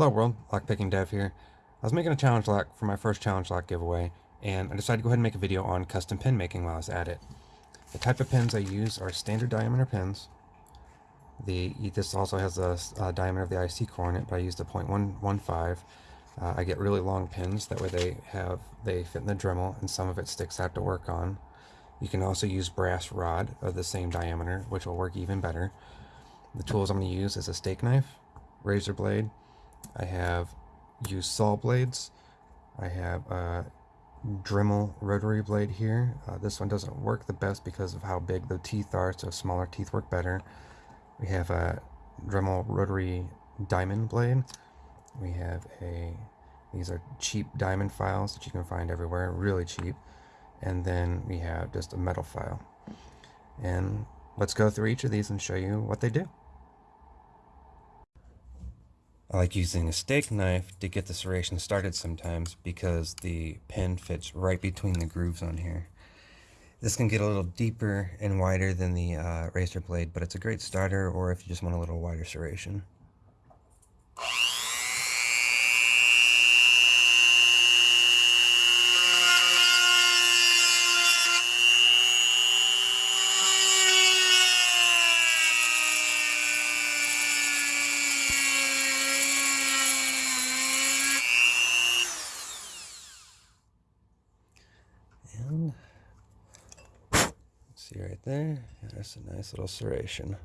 Hello world, Lockpicking Dev here. I was making a challenge lock for my first challenge lock giveaway, and I decided to go ahead and make a video on custom pin making while I was at it. The type of pins I use are standard diameter pins. The This also has a, a diameter of the IC core in it, but I used a 0.115. Uh, I get really long pins, that way they have they fit in the Dremel, and some of it sticks out to work on. You can also use brass rod of the same diameter, which will work even better. The tools I'm going to use is a steak knife, razor blade, I have used saw blades. I have a Dremel rotary blade here. Uh, this one doesn't work the best because of how big the teeth are, so smaller teeth work better. We have a Dremel rotary diamond blade. We have a, these are cheap diamond files that you can find everywhere, really cheap. And then we have just a metal file. And let's go through each of these and show you what they do. I like using a steak knife to get the serration started sometimes because the pin fits right between the grooves on here. This can get a little deeper and wider than the uh, razor blade, but it's a great starter or if you just want a little wider serration. There? That's a nice little serration.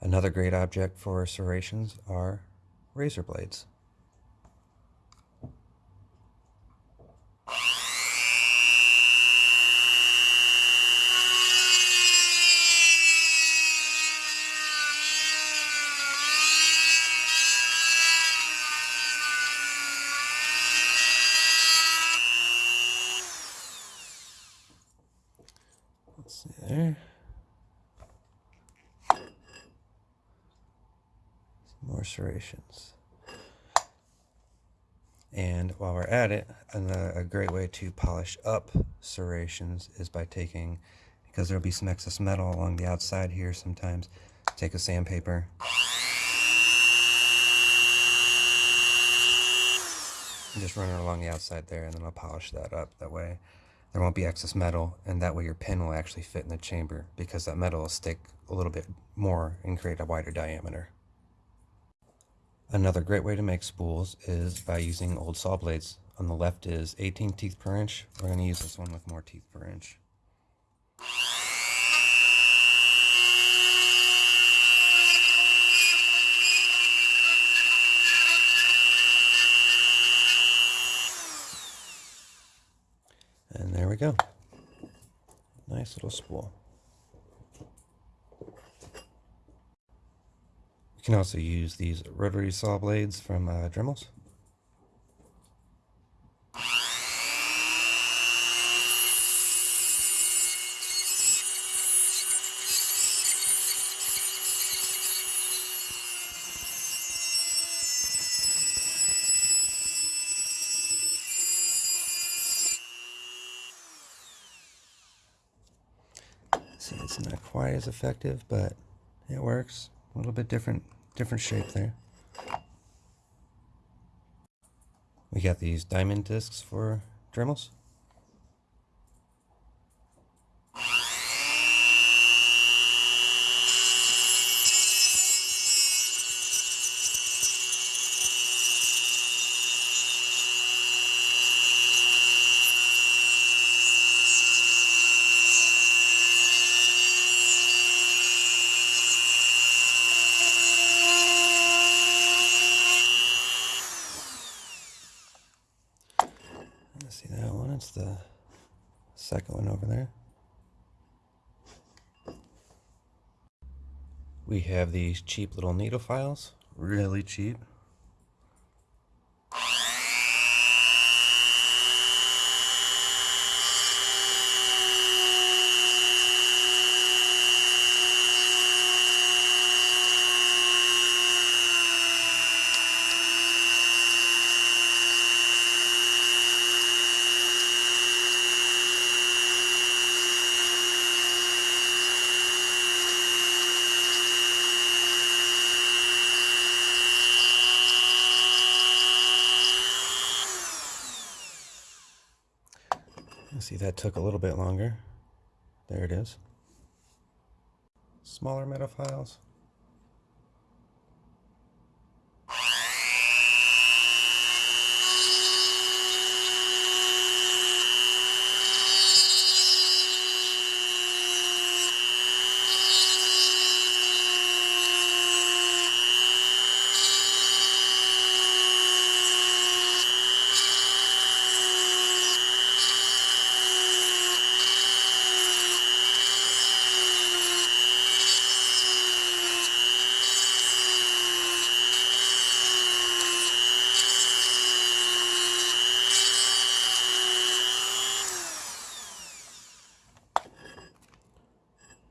Another great object for serrations are razor blades. There. Some more serrations. And while we're at it, a great way to polish up serrations is by taking, because there'll be some excess metal along the outside here sometimes, take a sandpaper. And just run it along the outside there and then I'll polish that up that way there won't be excess metal and that way your pin will actually fit in the chamber because that metal will stick a little bit more and create a wider diameter. Another great way to make spools is by using old saw blades. On the left is 18 teeth per inch. We're going to use this one with more teeth per inch. And there we go. Nice little spool. You can also use these rotary saw blades from uh, Dremels. See, it's not quite as effective, but it works. A little bit different, different shape there. We got these diamond discs for Dremels. See that one? It's the second one over there. We have these cheap little needle files, really cheap. See, that took a little bit longer. There it is. Smaller metal files.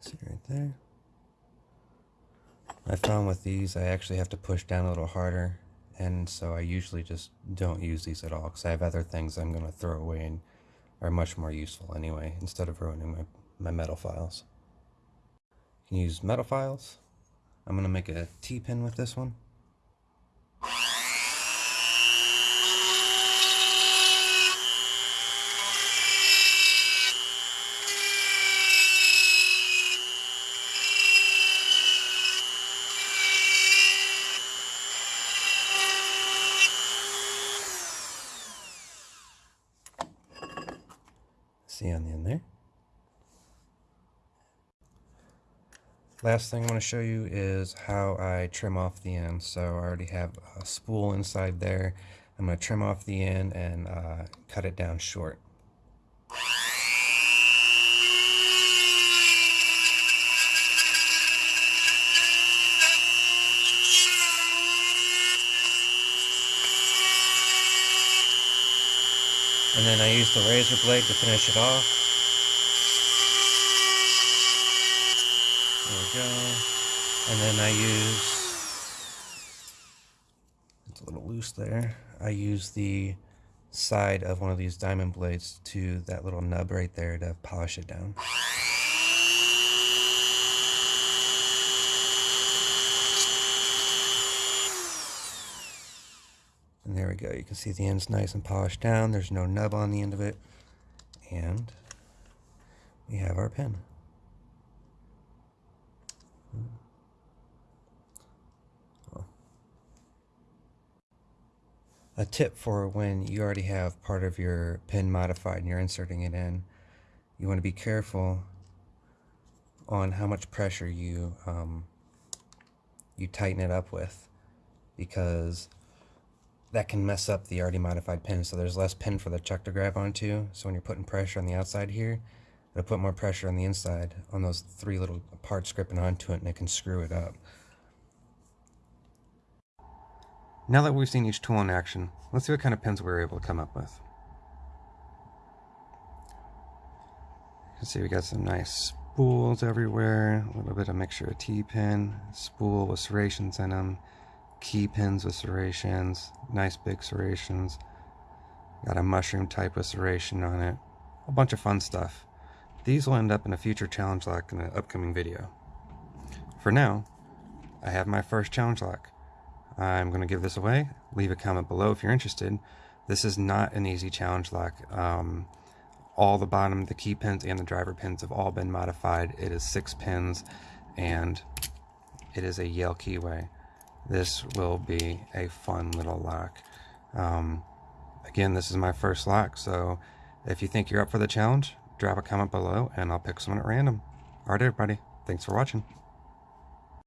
See right I found with these, I actually have to push down a little harder. And so I usually just don't use these at all because I have other things I'm going to throw away and are much more useful anyway, instead of ruining my, my metal files. You can use metal files. I'm going to make a T-pin with this one. See on the end there. Last thing I want to show you is how I trim off the end. So I already have a spool inside there. I'm going to trim off the end and uh, cut it down short. And then I use the razor blade to finish it off. There we go. And then I use, it's a little loose there. I use the side of one of these diamond blades to that little nub right there to polish it down. And there we go. You can see the end's nice and polished down. There's no nub on the end of it. And we have our pen. A tip for when you already have part of your pen modified and you're inserting it in, you want to be careful on how much pressure you um, you tighten it up with because that can mess up the already modified pin. So there's less pin for the chuck to grab onto. So when you're putting pressure on the outside here, it'll put more pressure on the inside on those three little parts gripping onto it and it can screw it up. Now that we've seen each tool in action, let's see what kind of pins we were able to come up with. You can see we got some nice spools everywhere, a little bit of mixture of T-pin, spool with serrations in them, key pins with serrations, nice big serrations. Got a mushroom type of serration on it. A bunch of fun stuff. These will end up in a future challenge lock in an upcoming video. For now, I have my first challenge lock. I'm going to give this away. Leave a comment below if you're interested. This is not an easy challenge lock. Um, all the bottom, the key pins and the driver pins have all been modified. It is six pins and it is a Yale keyway this will be a fun little lock. Um, again, this is my first lock, so if you think you're up for the challenge, drop a comment below and I'll pick someone at random. Alright everybody, thanks for watching.